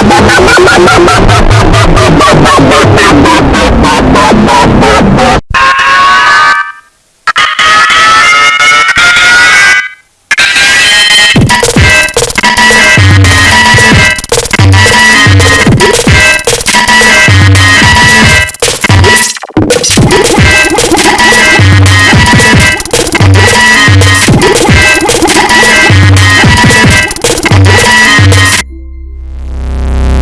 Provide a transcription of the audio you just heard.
agbada ma.